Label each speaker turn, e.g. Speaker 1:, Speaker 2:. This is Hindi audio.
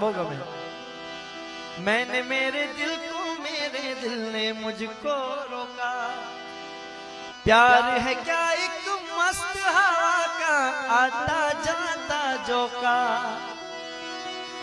Speaker 1: बोगा मैं। मैंने मेरे दिल को, मेरे दिल ने मुझको रोका। प्यार है क्या एक मस्त हवा का, आता जाता जोका।